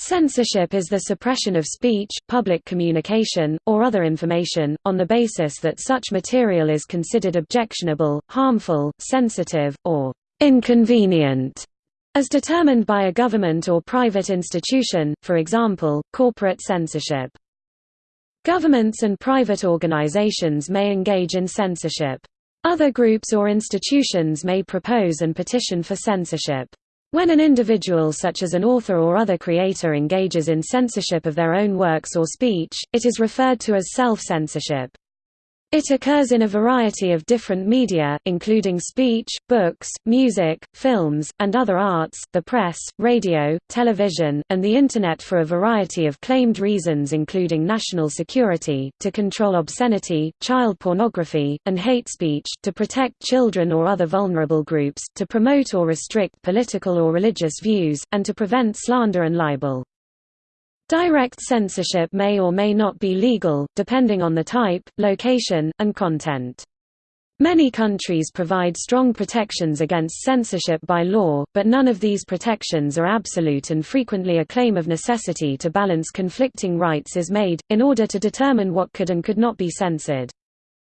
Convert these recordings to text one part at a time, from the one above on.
Censorship is the suppression of speech, public communication, or other information, on the basis that such material is considered objectionable, harmful, sensitive, or inconvenient, as determined by a government or private institution, for example, corporate censorship. Governments and private organizations may engage in censorship. Other groups or institutions may propose and petition for censorship. When an individual such as an author or other creator engages in censorship of their own works or speech, it is referred to as self-censorship. It occurs in a variety of different media, including speech, books, music, films, and other arts, the press, radio, television, and the Internet for a variety of claimed reasons including national security, to control obscenity, child pornography, and hate speech, to protect children or other vulnerable groups, to promote or restrict political or religious views, and to prevent slander and libel. Direct censorship may or may not be legal, depending on the type, location, and content. Many countries provide strong protections against censorship by law, but none of these protections are absolute and frequently a claim of necessity to balance conflicting rights is made, in order to determine what could and could not be censored.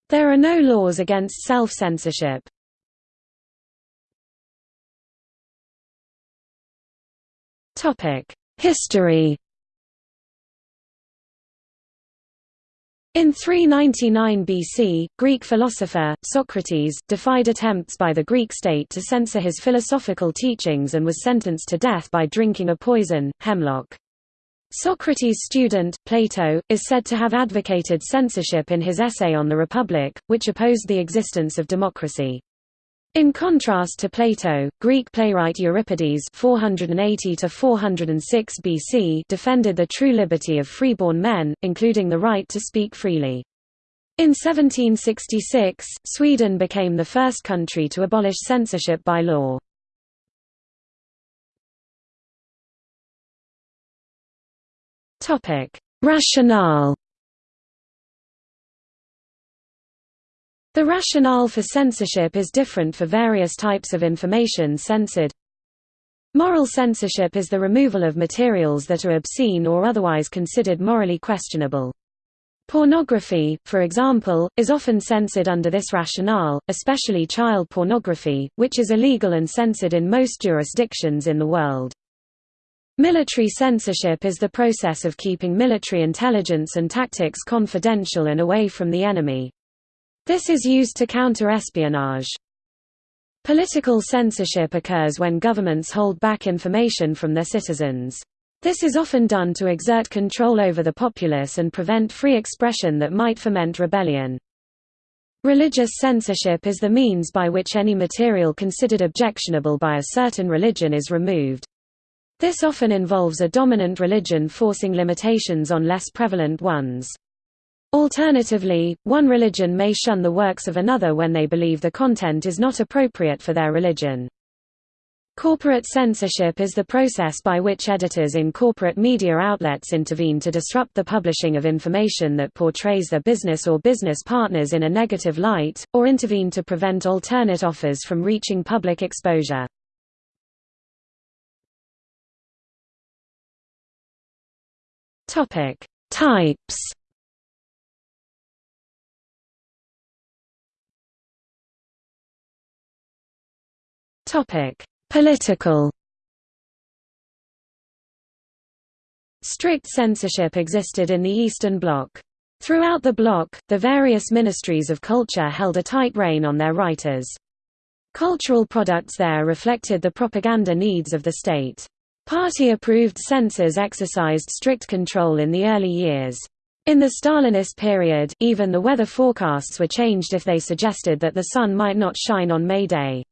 There are no laws against self-censorship. History In 399 BC, Greek philosopher, Socrates, defied attempts by the Greek state to censor his philosophical teachings and was sentenced to death by drinking a poison, hemlock. Socrates' student, Plato, is said to have advocated censorship in his essay on the Republic, which opposed the existence of democracy. In contrast to Plato, Greek playwright Euripides 480 BC defended the true liberty of freeborn men, including the right to speak freely. In 1766, Sweden became the first country to abolish censorship by law. Rationale The rationale for censorship is different for various types of information censored. Moral censorship is the removal of materials that are obscene or otherwise considered morally questionable. Pornography, for example, is often censored under this rationale, especially child pornography, which is illegal and censored in most jurisdictions in the world. Military censorship is the process of keeping military intelligence and tactics confidential and away from the enemy. This is used to counter espionage. Political censorship occurs when governments hold back information from their citizens. This is often done to exert control over the populace and prevent free expression that might foment rebellion. Religious censorship is the means by which any material considered objectionable by a certain religion is removed. This often involves a dominant religion forcing limitations on less prevalent ones. Alternatively, one religion may shun the works of another when they believe the content is not appropriate for their religion. Corporate censorship is the process by which editors in corporate media outlets intervene to disrupt the publishing of information that portrays their business or business partners in a negative light, or intervene to prevent alternate offers from reaching public exposure. Types Topic: Political. Strict censorship existed in the Eastern Bloc. Throughout the bloc, the various ministries of culture held a tight rein on their writers. Cultural products there reflected the propaganda needs of the state. Party-approved censors exercised strict control in the early years. In the Stalinist period, even the weather forecasts were changed if they suggested that the sun might not shine on May Day.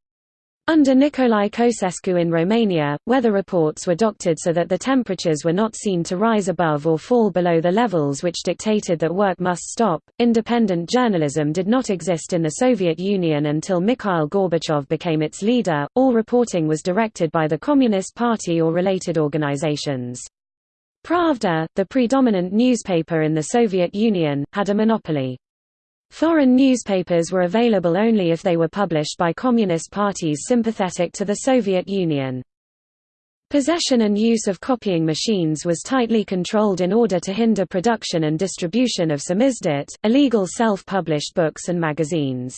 Under Nicolae Ceausescu in Romania, weather reports were doctored so that the temperatures were not seen to rise above or fall below the levels which dictated that work must stop. Independent journalism did not exist in the Soviet Union until Mikhail Gorbachev became its leader. All reporting was directed by the Communist Party or related organizations. Pravda, the predominant newspaper in the Soviet Union, had a monopoly. Foreign newspapers were available only if they were published by communist parties sympathetic to the Soviet Union. Possession and use of copying machines was tightly controlled in order to hinder production and distribution of samizdat, illegal self-published books and magazines.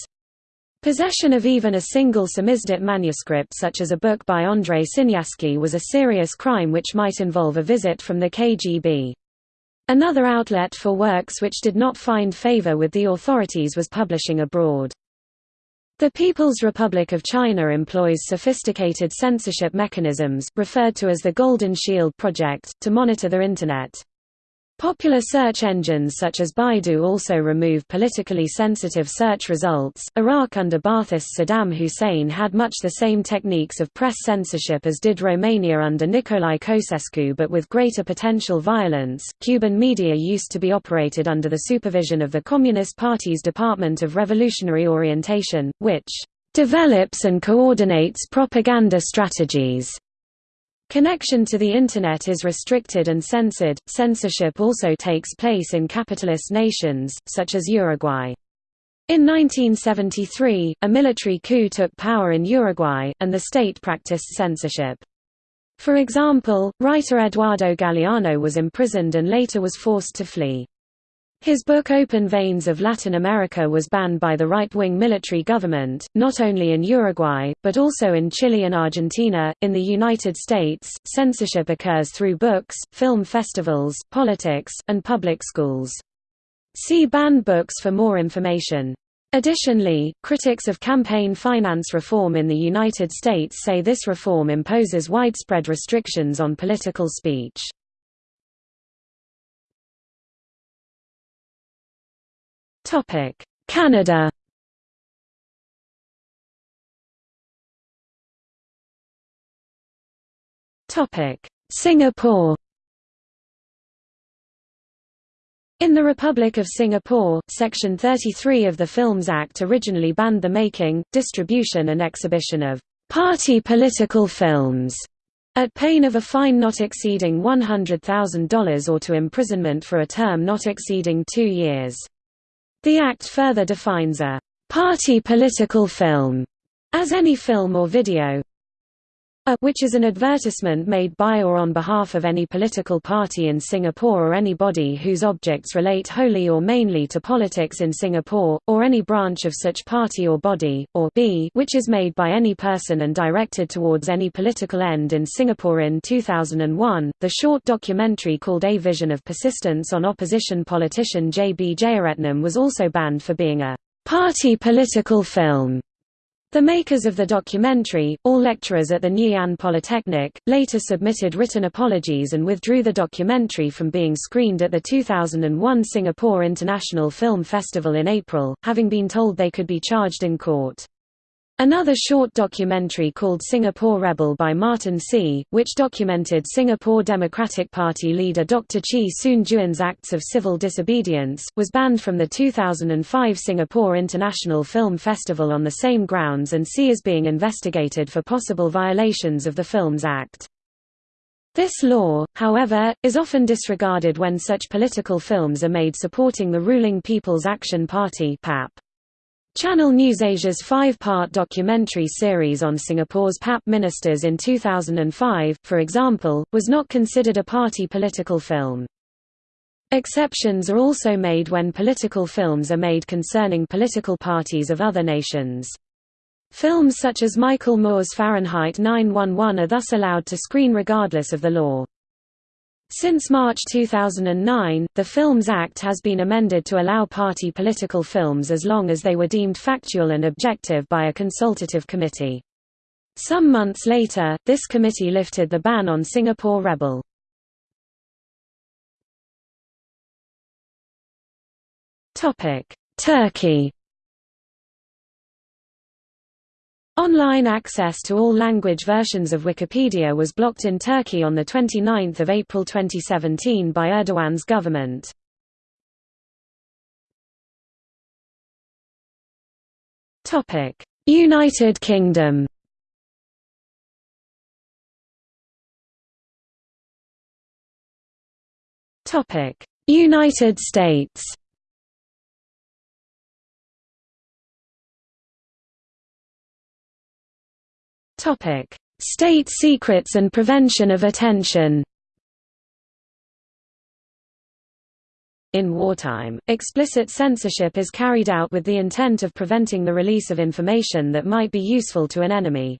Possession of even a single samizdat manuscript such as a book by Andrei Sinyavsky was a serious crime which might involve a visit from the KGB. Another outlet for works which did not find favor with the authorities was publishing abroad. The People's Republic of China employs sophisticated censorship mechanisms, referred to as the Golden Shield Project, to monitor the Internet. Popular search engines such as Baidu also remove politically sensitive search results. Iraq under Ba'athist Saddam Hussein had much the same techniques of press censorship as did Romania under Nicolae Ceausescu but with greater potential violence. Cuban media used to be operated under the supervision of the Communist Party's Department of Revolutionary Orientation, which develops and coordinates propaganda strategies Connection to the Internet is restricted and censored. Censorship also takes place in capitalist nations, such as Uruguay. In 1973, a military coup took power in Uruguay, and the state practiced censorship. For example, writer Eduardo Galeano was imprisoned and later was forced to flee. His book Open Veins of Latin America was banned by the right-wing military government, not only in Uruguay, but also in Chile and Argentina. In the United States, censorship occurs through books, film festivals, politics, and public schools. See banned books for more information. Additionally, critics of campaign finance reform in the United States say this reform imposes widespread restrictions on political speech. Topic: Canada. Topic: Singapore. In the Republic of Singapore, Section 33 of the Films Act originally banned the making, distribution and exhibition of party political films at pain of a fine not exceeding $100,000 or to imprisonment for a term not exceeding two years. The Act further defines a party political film as any film or video a which is an advertisement made by or on behalf of any political party in Singapore or any body whose objects relate wholly or mainly to politics in Singapore, or any branch of such party or body, or b which is made by any person and directed towards any political end in Singapore in 2001. The short documentary called A Vision of Persistence on opposition politician J. B. Jeyaretnam was also banned for being a party political film. The makers of the documentary, all lecturers at the Ann Polytechnic, later submitted written apologies and withdrew the documentary from being screened at the 2001 Singapore International Film Festival in April, having been told they could be charged in court. Another short documentary called Singapore Rebel by Martin See, which documented Singapore Democratic Party leader Dr. Chee Soon Juan's acts of civil disobedience, was banned from the 2005 Singapore International Film Festival on the same grounds and See is being investigated for possible violations of the Films Act. This law, however, is often disregarded when such political films are made supporting the ruling People's Action Party PAP. Channel NewsAsia's five-part documentary series on Singapore's PAP ministers in 2005, for example, was not considered a party political film. Exceptions are also made when political films are made concerning political parties of other nations. Films such as Michael Moore's Fahrenheit 911 are thus allowed to screen regardless of the law. Since March 2009, the Films Act has been amended to allow party political films as long as they were deemed factual and objective by a consultative committee. Some months later, this committee lifted the ban on Singapore Rebel. Turkey Online access to all language versions of Wikipedia was blocked in Turkey on 29 April 2017 by Erdogan's government. United Kingdom United States "...state secrets and prevention of attention." In wartime, explicit censorship is carried out with the intent of preventing the release of information that might be useful to an enemy.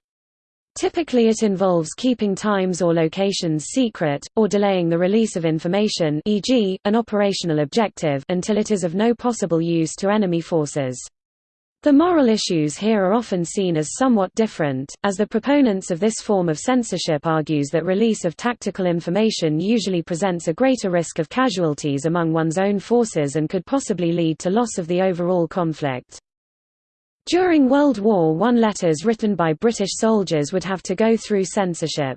Typically it involves keeping times or locations secret, or delaying the release of information e.g., an operational objective until it is of no possible use to enemy forces. The moral issues here are often seen as somewhat different, as the proponents of this form of censorship argues that release of tactical information usually presents a greater risk of casualties among one's own forces and could possibly lead to loss of the overall conflict. During World War I letters written by British soldiers would have to go through censorship.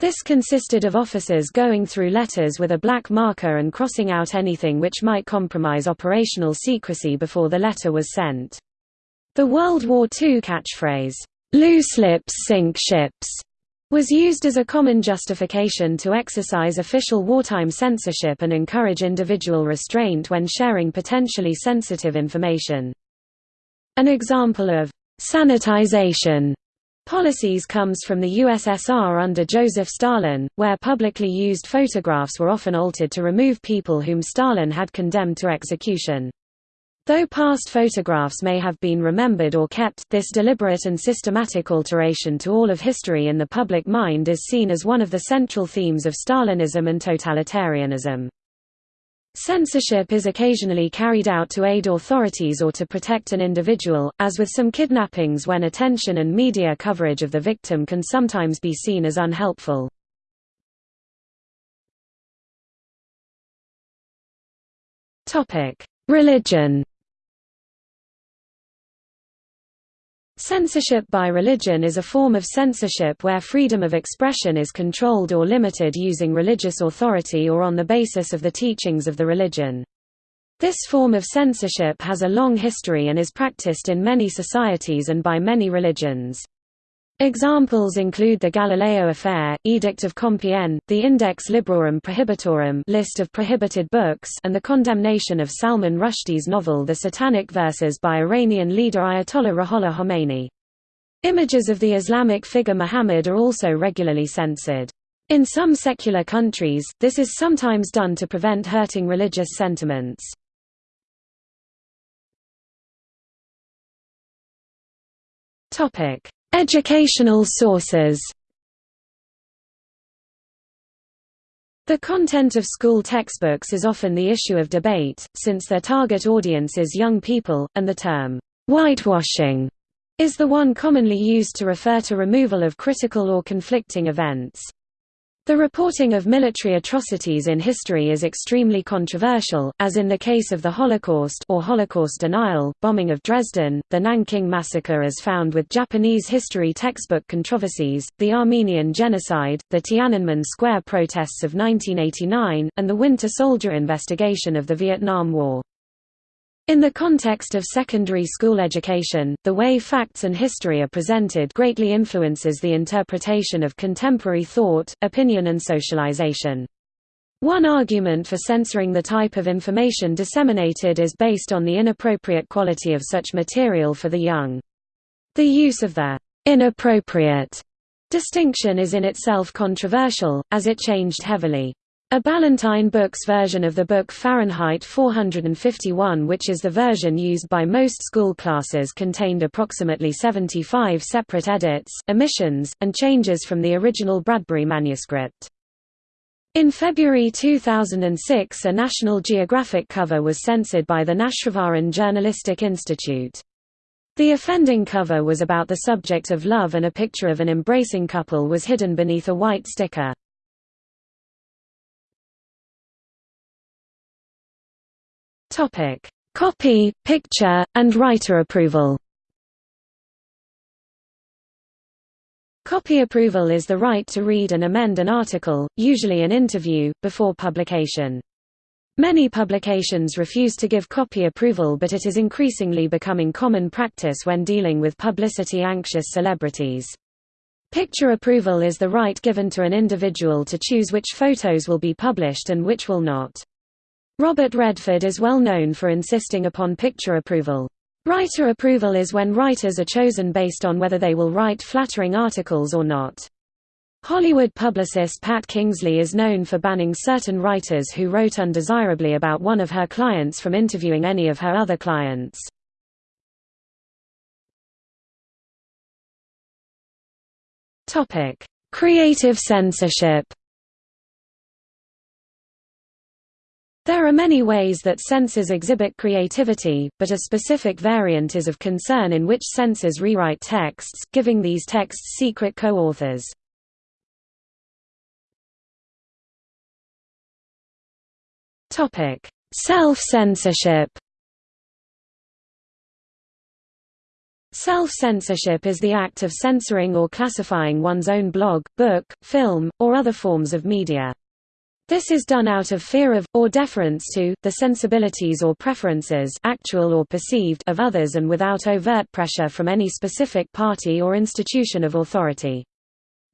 This consisted of officers going through letters with a black marker and crossing out anything which might compromise operational secrecy before the letter was sent. The World War II catchphrase, "'Loose lips sink ships' was used as a common justification to exercise official wartime censorship and encourage individual restraint when sharing potentially sensitive information. An example of «sanitization» policies comes from the USSR under Joseph Stalin, where publicly used photographs were often altered to remove people whom Stalin had condemned to execution. Though past photographs may have been remembered or kept, this deliberate and systematic alteration to all of history in the public mind is seen as one of the central themes of Stalinism and totalitarianism. Censorship is occasionally carried out to aid authorities or to protect an individual, as with some kidnappings when attention and media coverage of the victim can sometimes be seen as unhelpful. Religion Censorship by religion is a form of censorship where freedom of expression is controlled or limited using religious authority or on the basis of the teachings of the religion. This form of censorship has a long history and is practiced in many societies and by many religions. Examples include the Galileo Affair, Edict of Compiègne, the Index Librorum Prohibitorum list of prohibited books and the condemnation of Salman Rushdie's novel The Satanic Verses by Iranian leader Ayatollah Ruhollah Khomeini. Images of the Islamic figure Muhammad are also regularly censored. In some secular countries, this is sometimes done to prevent hurting religious sentiments. Topic: Educational sources The content of school textbooks is often the issue of debate, since their target audience is young people, and the term, "'whitewashing' is the one commonly used to refer to removal of critical or conflicting events. The reporting of military atrocities in history is extremely controversial, as in the case of the Holocaust or Holocaust denial, bombing of Dresden, the Nanking massacre as found with Japanese history textbook controversies, the Armenian genocide, the Tiananmen Square protests of 1989, and the Winter Soldier investigation of the Vietnam War. In the context of secondary school education, the way facts and history are presented greatly influences the interpretation of contemporary thought, opinion and socialization. One argument for censoring the type of information disseminated is based on the inappropriate quality of such material for the young. The use of the inappropriate distinction is in itself controversial, as it changed heavily. A Ballantine Books version of the book Fahrenheit 451 which is the version used by most school classes contained approximately 75 separate edits, omissions, and changes from the original Bradbury manuscript. In February 2006 a National Geographic cover was censored by the Nashrivaran Journalistic Institute. The offending cover was about the subject of love and a picture of an embracing couple was hidden beneath a white sticker. Topic: Copy, picture, and writer approval. Copy approval is the right to read and amend an article, usually an interview, before publication. Many publications refuse to give copy approval but it is increasingly becoming common practice when dealing with publicity-anxious celebrities. Picture approval is the right given to an individual to choose which photos will be published and which will not. Robert Redford is well known for insisting upon picture approval. Writer approval is when writers are chosen based on whether they will write flattering articles or not. Hollywood publicist Pat Kingsley is known for banning certain writers who wrote undesirably about one of her clients from interviewing any of her other clients. Creative censorship There are many ways that censors exhibit creativity, but a specific variant is of concern in which censors rewrite texts, giving these texts secret co-authors. Self-censorship Self-censorship is the act of censoring or classifying one's own blog, book, film, or other forms of media. This is done out of fear of, or deference to, the sensibilities or preferences actual or perceived of others and without overt pressure from any specific party or institution of authority.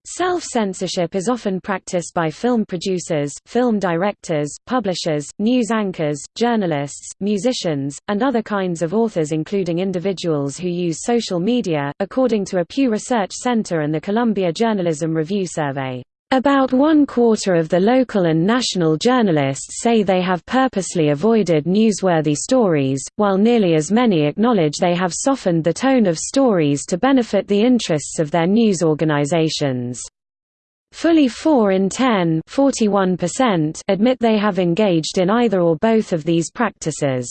Self-censorship is often practiced by film producers, film directors, publishers, news anchors, journalists, musicians, and other kinds of authors including individuals who use social media, according to a Pew Research Center and the Columbia Journalism Review survey. About one quarter of the local and national journalists say they have purposely avoided newsworthy stories, while nearly as many acknowledge they have softened the tone of stories to benefit the interests of their news organizations. Fully 4 in 10 admit they have engaged in either or both of these practices.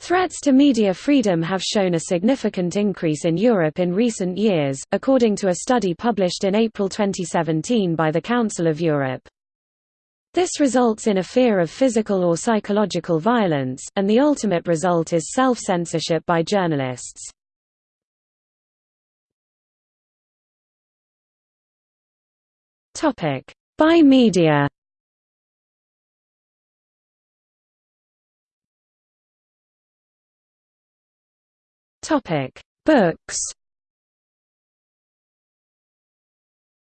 Threats to media freedom have shown a significant increase in Europe in recent years, according to a study published in April 2017 by the Council of Europe. This results in a fear of physical or psychological violence, and the ultimate result is self-censorship by journalists. By media Topic: Books.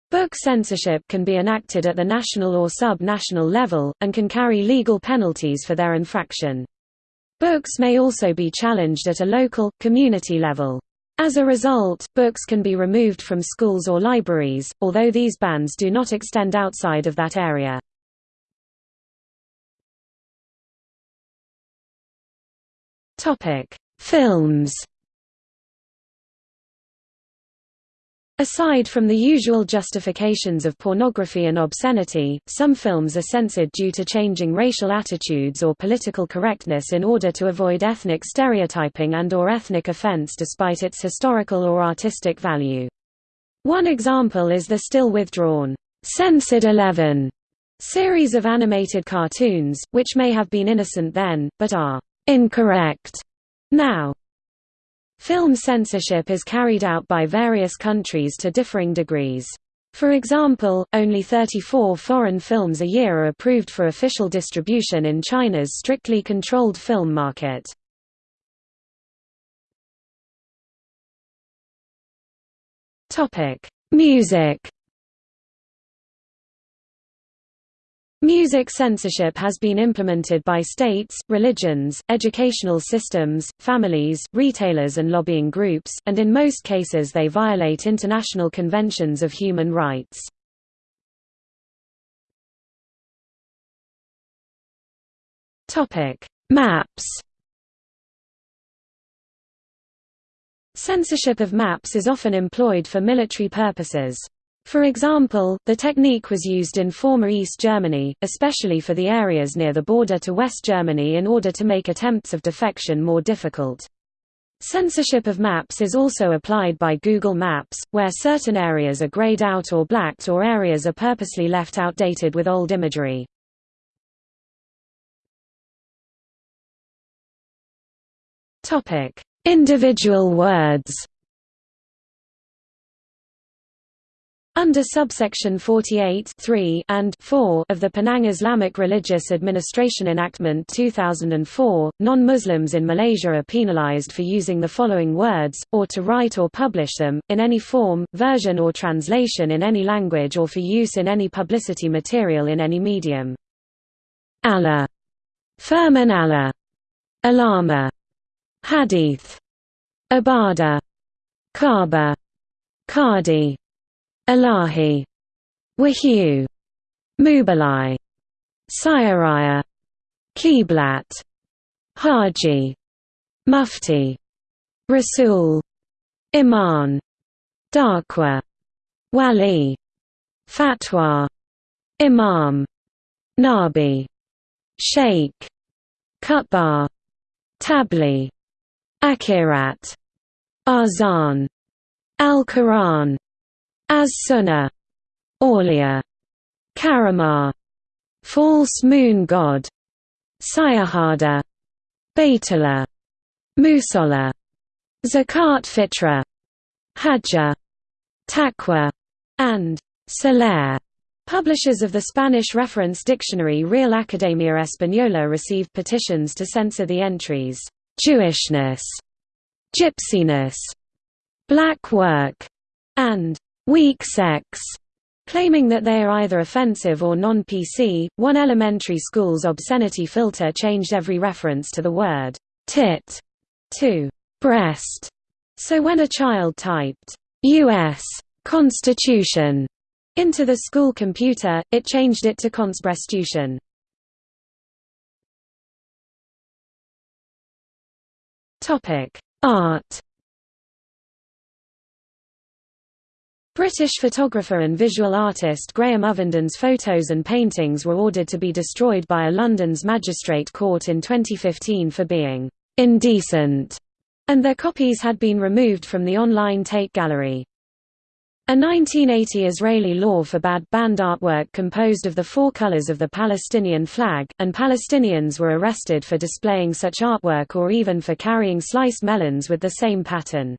Book censorship can be enacted at the national or sub-national level, and can carry legal penalties for their infraction. Books may also be challenged at a local, community level. As a result, books can be removed from schools or libraries, although these bans do not extend outside of that area. Films Aside from the usual justifications of pornography and obscenity, some films are censored due to changing racial attitudes or political correctness in order to avoid ethnic stereotyping and or ethnic offense despite its historical or artistic value. One example is the still withdrawn, Censored 11 series of animated cartoons, which may have been innocent then, but are incorrect now. Film censorship is carried out by various countries to differing degrees. For example, only 34 foreign films a year are approved for official distribution in China's strictly controlled film market. Music Music censorship has been implemented by states, religions, educational systems, families, retailers and lobbying groups, and in most cases they violate international conventions of human rights. Maps Censorship of maps is often employed for military purposes. For example, the technique was used in former East Germany, especially for the areas near the border to West Germany in order to make attempts of defection more difficult. Censorship of maps is also applied by Google Maps, where certain areas are grayed out or blacked or areas are purposely left outdated with old imagery. Individual words Under subsection 48 and 4 of the Penang Islamic Religious Administration Enactment 2004, non-Muslims in Malaysia are penalized for using the following words, or to write or publish them, in any form, version or translation in any language or for use in any publicity material in any medium. Allah. Firman Allah. Alama. Hadith Abada Kaaba Kadi Ilahi Wahyu Mubalai Sayaraya Qiblat Haji Mufti Rasul Iman Dakwah Wali Fatwa Imam Nabi Sheikh Khutbah Tabli Akhirat Azan Al-Quran As-Sunnah Aulia Karamah False Moon God Syahadah Baitullah Musalla Zakat Fitra Hajjah Taqwa and Salah. Publishers of the Spanish reference dictionary Real Academia Española received petitions to censor the entries, Jewishness, Gypsiness, Black Work, and Weak Sex, claiming that they are either offensive or non-PC. One elementary school's obscenity filter changed every reference to the word tit to breast. So when a child typed U.S. Constitution into the school computer, it changed it to Consbreastution. Topic: Art. British photographer and visual artist Graham Ovenden's photos and paintings were ordered to be destroyed by a London's magistrate court in 2015 for being indecent, and their copies had been removed from the online Tate Gallery. A 1980 Israeli law forbade banned artwork composed of the four colors of the Palestinian flag, and Palestinians were arrested for displaying such artwork or even for carrying sliced melons with the same pattern.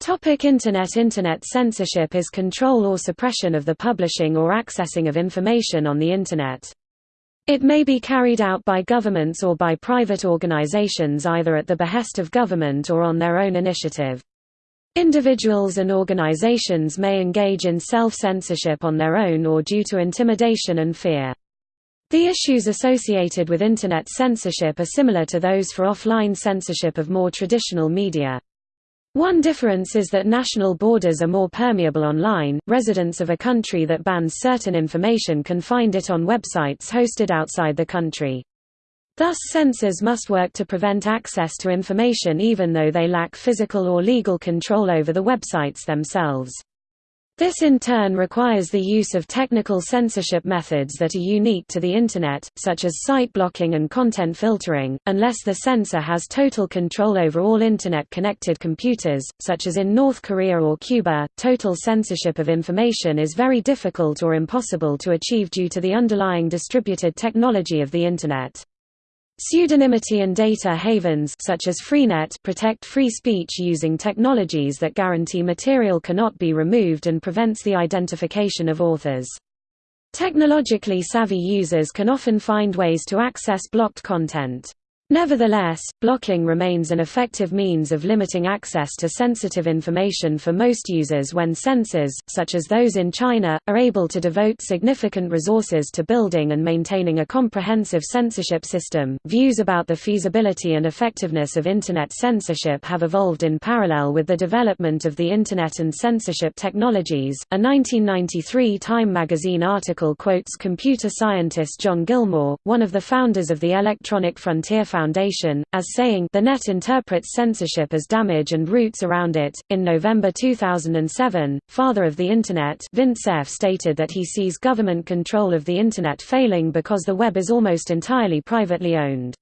Topic Internet Internet censorship is control or suppression of the publishing or accessing of information on the Internet. It may be carried out by governments or by private organizations either at the behest of government or on their own initiative. Individuals and organizations may engage in self-censorship on their own or due to intimidation and fear. The issues associated with Internet censorship are similar to those for offline censorship of more traditional media. One difference is that national borders are more permeable online. Residents of a country that bans certain information can find it on websites hosted outside the country. Thus censors must work to prevent access to information even though they lack physical or legal control over the websites themselves. This in turn requires the use of technical censorship methods that are unique to the Internet, such as site blocking and content filtering, unless the censor has total control over all Internet-connected computers, such as in North Korea or Cuba. Total censorship of information is very difficult or impossible to achieve due to the underlying distributed technology of the Internet. Pseudonymity and data havens such as Freenet protect free speech using technologies that guarantee material cannot be removed and prevents the identification of authors. Technologically savvy users can often find ways to access blocked content. Nevertheless, blocking remains an effective means of limiting access to sensitive information for most users when censors, such as those in China, are able to devote significant resources to building and maintaining a comprehensive censorship system. Views about the feasibility and effectiveness of Internet censorship have evolved in parallel with the development of the Internet and censorship technologies. A 1993 Time magazine article quotes computer scientist John Gilmore, one of the founders of the Electronic Frontier Foundation, as saying the net interprets censorship as damage and roots around it. In November 2007, father of the Internet Vint Cerf stated that he sees government control of the Internet failing because the web is almost entirely privately owned.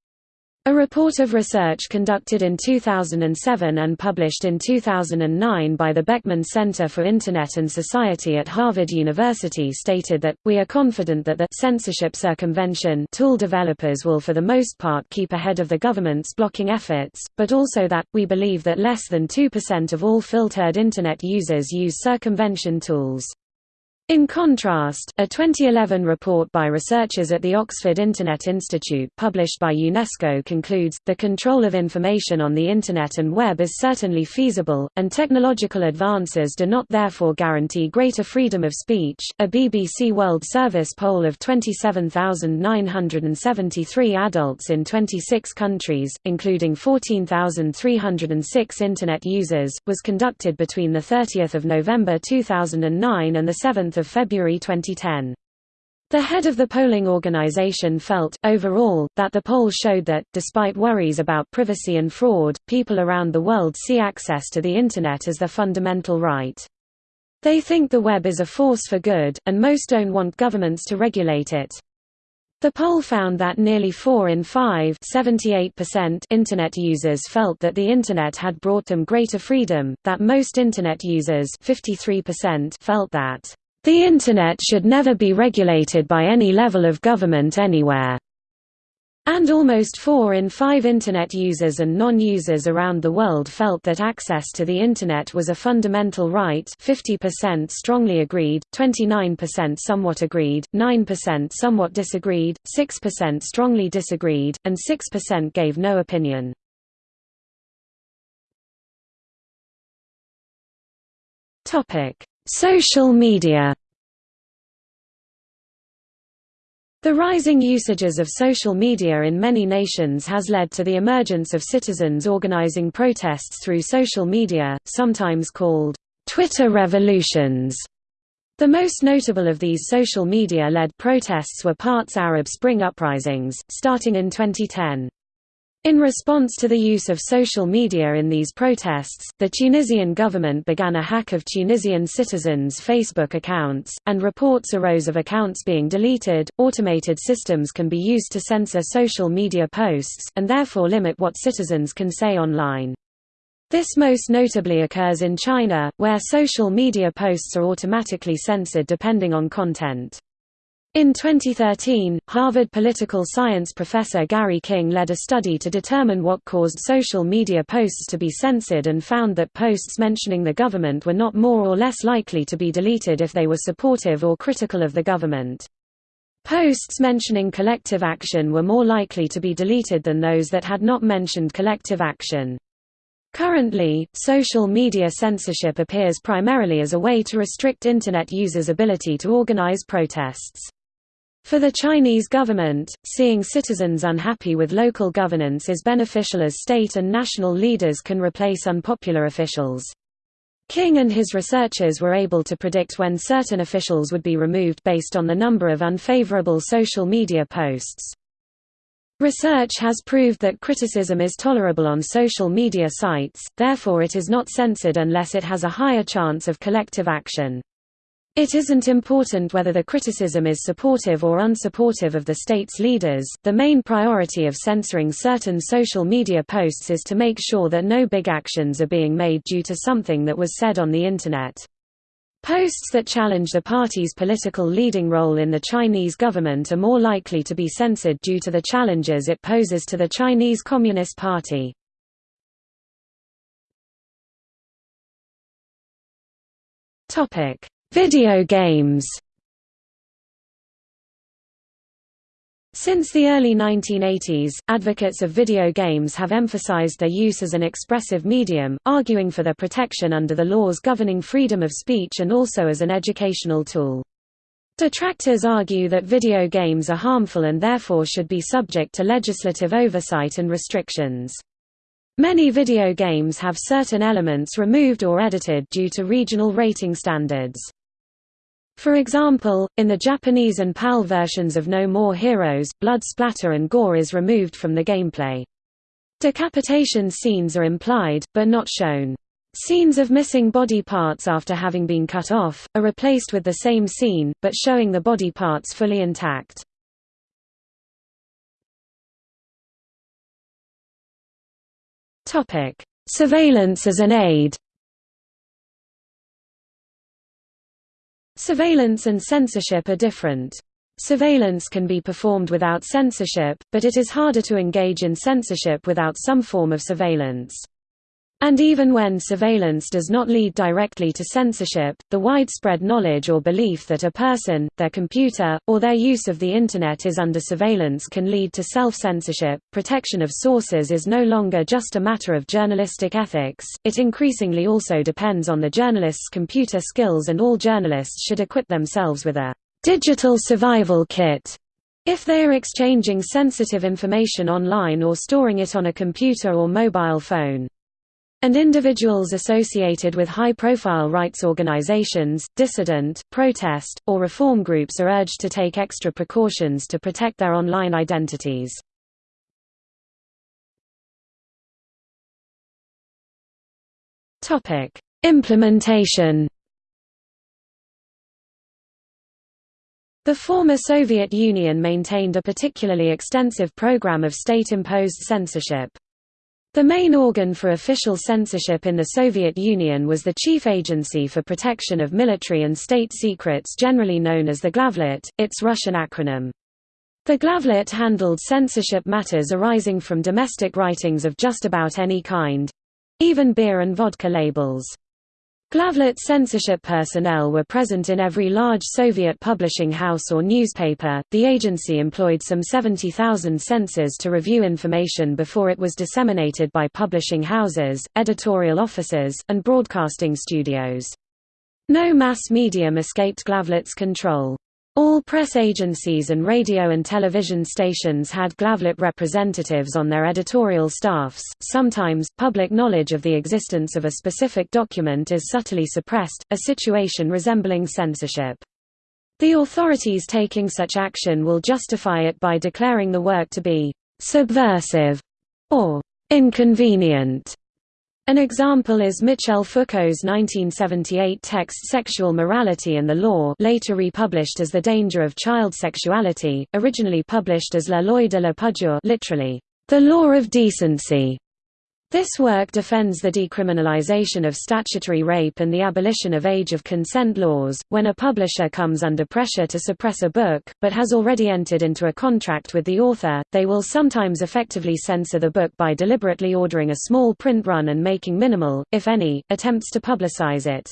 A report of research conducted in 2007 and published in 2009 by the Berkman Center for Internet and Society at Harvard University stated that, we are confident that the censorship circumvention tool developers will for the most part keep ahead of the government's blocking efforts, but also that, we believe that less than 2% of all filtered Internet users use circumvention tools. In contrast, a 2011 report by researchers at the Oxford Internet Institute published by UNESCO concludes, the control of information on the Internet and web is certainly feasible, and technological advances do not therefore guarantee greater freedom of speech. A BBC World Service poll of 27,973 adults in 26 countries, including 14,306 Internet users, was conducted between 30 November 2009 and 7 of February 2010. The head of the polling organization felt, overall, that the poll showed that, despite worries about privacy and fraud, people around the world see access to the Internet as their fundamental right. They think the web is a force for good, and most don't want governments to regulate it. The poll found that nearly 4 in 5 Internet users felt that the Internet had brought them greater freedom, that most Internet users 53% felt that the Internet should never be regulated by any level of government anywhere. And almost 4 in 5 Internet users and non-users around the world felt that access to the Internet was a fundamental right 50% strongly agreed, 29% somewhat agreed, 9% somewhat disagreed, 6% strongly disagreed, and 6% gave no opinion. Social media The rising usages of social media in many nations has led to the emergence of citizens organizing protests through social media, sometimes called Twitter revolutions. The most notable of these social media-led protests were Parts Arab Spring uprisings, starting in 2010. In response to the use of social media in these protests, the Tunisian government began a hack of Tunisian citizens' Facebook accounts, and reports arose of accounts being deleted. Automated systems can be used to censor social media posts, and therefore limit what citizens can say online. This most notably occurs in China, where social media posts are automatically censored depending on content. In 2013, Harvard political science professor Gary King led a study to determine what caused social media posts to be censored and found that posts mentioning the government were not more or less likely to be deleted if they were supportive or critical of the government. Posts mentioning collective action were more likely to be deleted than those that had not mentioned collective action. Currently, social media censorship appears primarily as a way to restrict Internet users' ability to organize protests. For the Chinese government, seeing citizens unhappy with local governance is beneficial as state and national leaders can replace unpopular officials. King and his researchers were able to predict when certain officials would be removed based on the number of unfavorable social media posts. Research has proved that criticism is tolerable on social media sites, therefore it is not censored unless it has a higher chance of collective action. It isn't important whether the criticism is supportive or unsupportive of the state's leaders, the main priority of censoring certain social media posts is to make sure that no big actions are being made due to something that was said on the Internet. Posts that challenge the party's political leading role in the Chinese government are more likely to be censored due to the challenges it poses to the Chinese Communist Party. Topic Video games Since the early 1980s, advocates of video games have emphasized their use as an expressive medium, arguing for their protection under the laws governing freedom of speech and also as an educational tool. Detractors argue that video games are harmful and therefore should be subject to legislative oversight and restrictions. Many video games have certain elements removed or edited due to regional rating standards. For example, in the Japanese and PAL versions of No More Heroes, blood splatter and gore is removed from the gameplay. Decapitation scenes are implied, but not shown. Scenes of missing body parts after having been cut off, are replaced with the same scene, but showing the body parts fully intact. Surveillance as an aid Surveillance and censorship are different. Surveillance can be performed without censorship, but it is harder to engage in censorship without some form of surveillance. And even when surveillance does not lead directly to censorship, the widespread knowledge or belief that a person, their computer, or their use of the Internet is under surveillance can lead to self-censorship. Protection of sources is no longer just a matter of journalistic ethics, it increasingly also depends on the journalist's computer skills and all journalists should equip themselves with a digital survival kit if they are exchanging sensitive information online or storing it on a computer or mobile phone and individuals associated with high-profile rights organizations, dissident, protest, or reform groups are urged to take extra precautions to protect their online identities. Implementation The former Soviet Union maintained a particularly extensive program of state-imposed censorship. The main organ for official censorship in the Soviet Union was the Chief Agency for Protection of Military and State Secrets generally known as the Glavlit, its Russian acronym. The Glavlit handled censorship matters arising from domestic writings of just about any kind—even beer and vodka labels. Glavlit censorship personnel were present in every large Soviet publishing house or newspaper. The agency employed some 70,000 censors to review information before it was disseminated by publishing houses, editorial offices, and broadcasting studios. No mass medium escaped Glavlit's control. All press agencies and radio and television stations had Glavlit representatives on their editorial staffs. Sometimes, public knowledge of the existence of a specific document is subtly suppressed, a situation resembling censorship. The authorities taking such action will justify it by declaring the work to be subversive or inconvenient an example is Michel Foucault's 1978 text Sexual Morality and the Law later republished as The Danger of Child Sexuality, originally published as La Loi de la Pudeur literally, The Law of Decency. This work defends the decriminalization of statutory rape and the abolition of age of consent laws. When a publisher comes under pressure to suppress a book, but has already entered into a contract with the author, they will sometimes effectively censor the book by deliberately ordering a small print run and making minimal, if any, attempts to publicize it.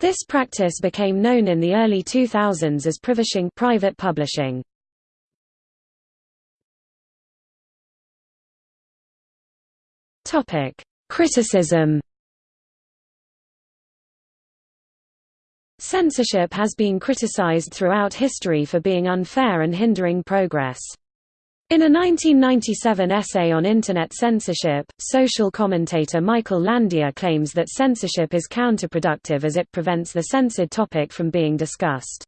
This practice became known in the early 2000s as privishing private publishing. Topic: Criticism. Censorship has been criticized throughout history for being unfair and hindering progress. In a 1997 essay on Internet censorship, social commentator Michael Landier claims that censorship is counterproductive as it prevents the censored topic from being discussed.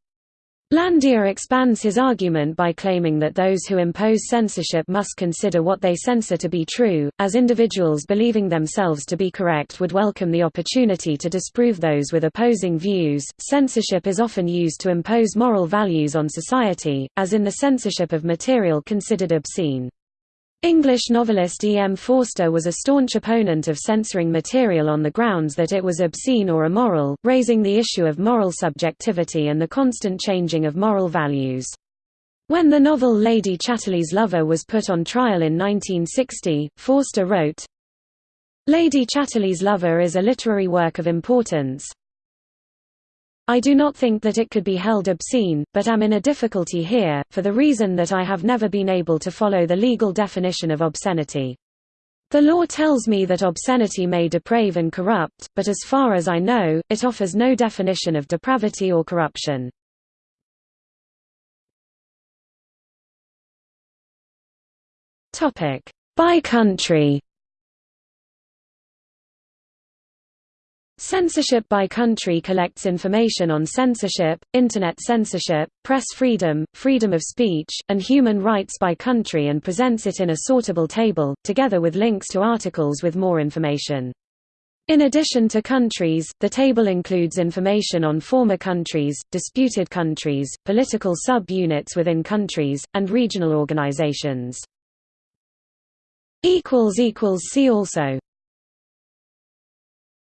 Landier expands his argument by claiming that those who impose censorship must consider what they censor to be true, as individuals believing themselves to be correct would welcome the opportunity to disprove those with opposing views. Censorship is often used to impose moral values on society, as in the censorship of material considered obscene. English novelist E. M. Forster was a staunch opponent of censoring material on the grounds that it was obscene or immoral, raising the issue of moral subjectivity and the constant changing of moral values. When the novel Lady Chatterley's Lover was put on trial in 1960, Forster wrote, Lady Chatterley's Lover is a literary work of importance, I do not think that it could be held obscene, but am in a difficulty here, for the reason that I have never been able to follow the legal definition of obscenity. The law tells me that obscenity may deprave and corrupt, but as far as I know, it offers no definition of depravity or corruption. By country Censorship by country collects information on censorship, Internet censorship, press freedom, freedom of speech, and human rights by country and presents it in a sortable table, together with links to articles with more information. In addition to countries, the table includes information on former countries, disputed countries, political sub-units within countries, and regional organizations. See also